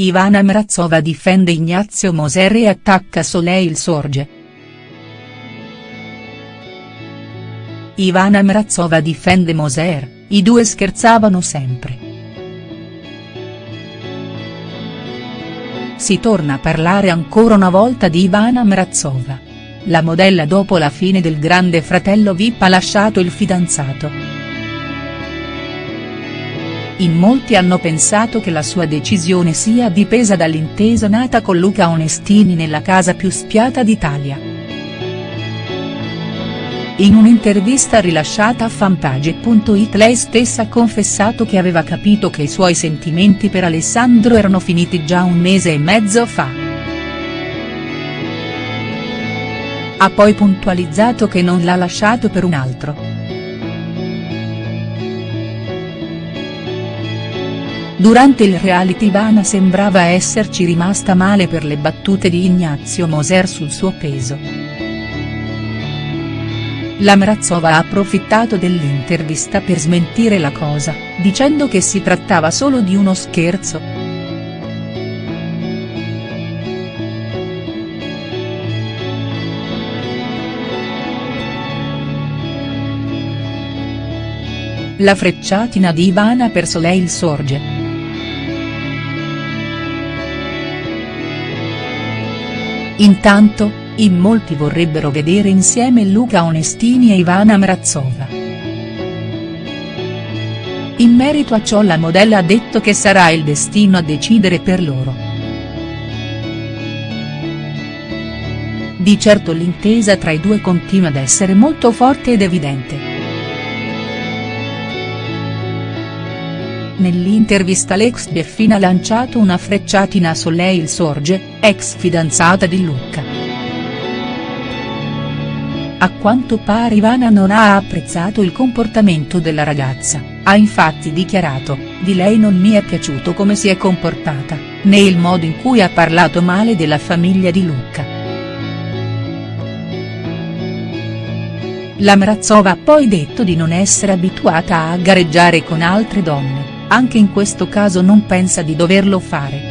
Ivana Mrazova difende Ignazio Moser e attacca Soleil Sorge. Ivana Mrazova difende Moser, i due scherzavano sempre. Si torna a parlare ancora una volta di Ivana Mrazova. La modella dopo la fine del grande fratello Vip ha lasciato il fidanzato. In molti hanno pensato che la sua decisione sia dipesa dall'intesa nata con Luca Onestini nella casa più spiata d'Italia. In un'intervista rilasciata a fanpage.it lei stessa ha confessato che aveva capito che i suoi sentimenti per Alessandro erano finiti già un mese e mezzo fa. Ha poi puntualizzato che non l'ha lasciato per un altro. Durante il reality Ivana sembrava esserci rimasta male per le battute di Ignazio Moser sul suo peso. La Mrazova ha approfittato dell'intervista per smentire la cosa, dicendo che si trattava solo di uno scherzo. La frecciatina di Ivana per Soleil sorge. Intanto, in molti vorrebbero vedere insieme Luca Onestini e Ivana Mrazova. In merito a ciò la modella ha detto che sarà il destino a decidere per loro. Di certo l'intesa tra i due continua ad essere molto forte ed evidente. Nell'intervista l'ex Beffina ha lanciato una frecciatina a Soleil Sorge, ex fidanzata di Lucca. A quanto pare Ivana non ha apprezzato il comportamento della ragazza, ha infatti dichiarato, di lei non mi è piaciuto come si è comportata, né il modo in cui ha parlato male della famiglia di Lucca. La Mrazova ha poi detto di non essere abituata a gareggiare con altre donne anche in questo caso non pensa di doverlo fare.